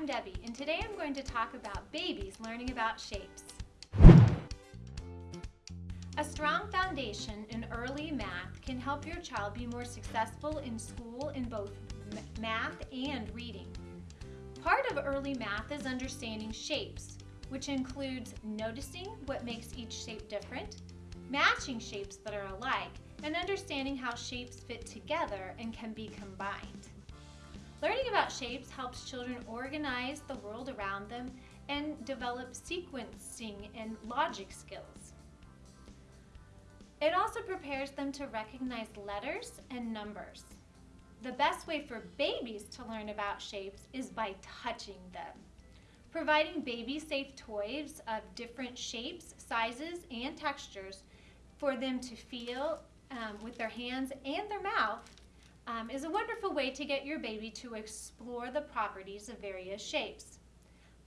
I'm Debbie, and today I'm going to talk about babies learning about shapes. A strong foundation in early math can help your child be more successful in school in both math and reading. Part of early math is understanding shapes, which includes noticing what makes each shape different, matching shapes that are alike, and understanding how shapes fit together and can be combined. Learning about shapes helps children organize the world around them and develop sequencing and logic skills. It also prepares them to recognize letters and numbers. The best way for babies to learn about shapes is by touching them. Providing baby-safe toys of different shapes, sizes, and textures for them to feel um, with their hands and their mouth um, is a wonderful way to get your baby to explore the properties of various shapes.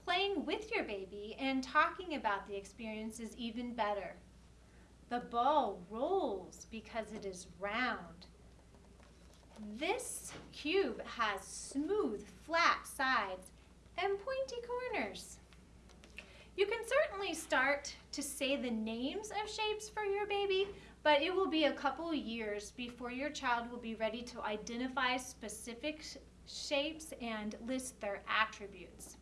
Playing with your baby and talking about the experience is even better. The ball rolls because it is round. This cube has smooth, flat sides and pointy corners. You can certainly start to say the names of shapes for your baby, but it will be a couple years before your child will be ready to identify specific shapes and list their attributes.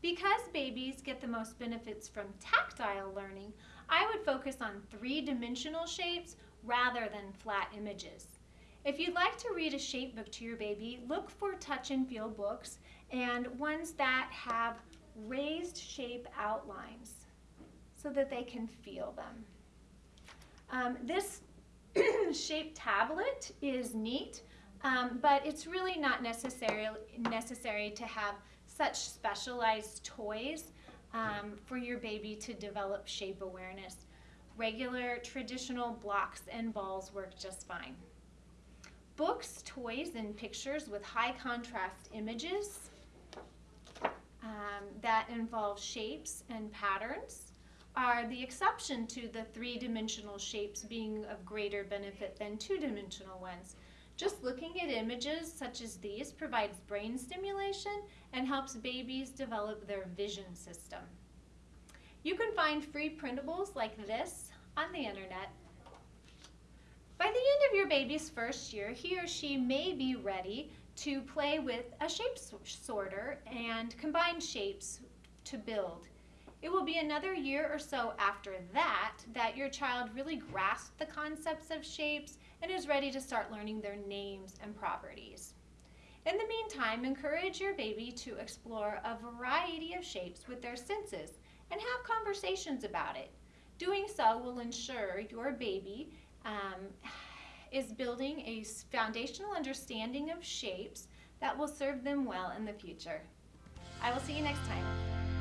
Because babies get the most benefits from tactile learning, I would focus on three-dimensional shapes rather than flat images. If you'd like to read a shape book to your baby, look for touch and feel books and ones that have raised shape outlines so that they can feel them. Um, this shape tablet is neat, um, but it's really not necessary, necessary to have such specialized toys um, for your baby to develop shape awareness. Regular traditional blocks and balls work just fine. Books, toys, and pictures with high contrast images um, that involve shapes and patterns are the exception to the three-dimensional shapes being of greater benefit than two-dimensional ones. Just looking at images such as these provides brain stimulation and helps babies develop their vision system. You can find free printables like this on the internet. By the end of your baby's first year, he or she may be ready to play with a shape sorter and combine shapes to build. It will be another year or so after that that your child really grasps the concepts of shapes and is ready to start learning their names and properties. In the meantime, encourage your baby to explore a variety of shapes with their senses and have conversations about it. Doing so will ensure your baby um, is building a foundational understanding of shapes that will serve them well in the future. I will see you next time.